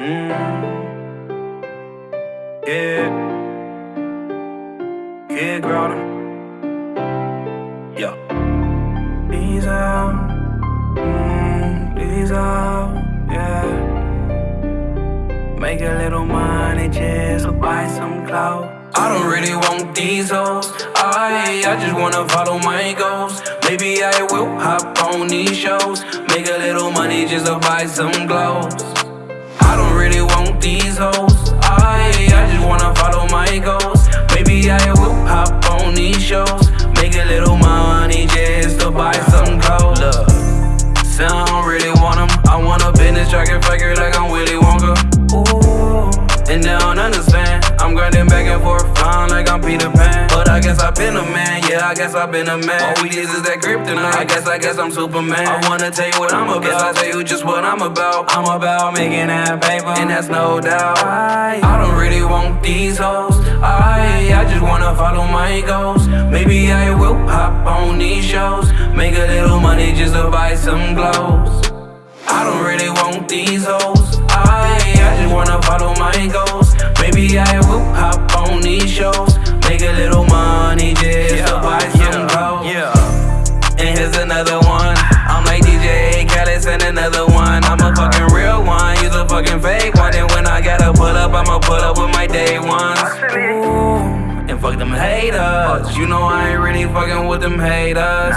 Mm. Yeah. Yeah, girl. Yeah. These out. Mm, these out. Yeah. Make a little money just to buy some clothes. I don't really want these hoes. I, I just wanna follow my goals. Maybe I will hop on these shows. Make a little money just to buy some clothes. I don't really want these hoes. I, I just wanna follow my goals. Maybe I will hop on these shows. Make a little money just to buy some clothes. Look, say I don't really want them. I want a business tracker figure like I'm Willy Wonka. Ooh, and they don't understand. I'm grinding back and forth, flying like I'm Peter Pan. Guess I've been a man, yeah, I guess I've been a man. All we need is that kryptonite. I guess, I guess I'm Superman. I wanna tell you what I'm about. Guess I tell you just what I'm about. I'm about making that paper, and that's no doubt. I, I don't really want these hoes. I, I just wanna follow my goals. Maybe I will hop on these shows. Make a little money just to buy some clothes. I don't really want these hoes. I, I just wanna follow my goals. Maybe I will hop on another one. I'm like DJ Khaled, send another one. I'm a fucking real one, you's a fucking fake one. And when I gotta pull up, I'ma pull up with my day ones. Ooh, and fuck them haters. You know I ain't really fucking with them haters.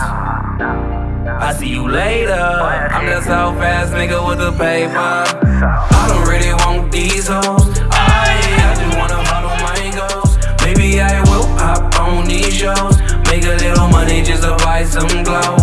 I see you later. I'm that South fast nigga with the paper. I don't really want these hoes. I, I just wanna follow my goals. Maybe I will hop on these shows. Make a little money just to buy some clothes.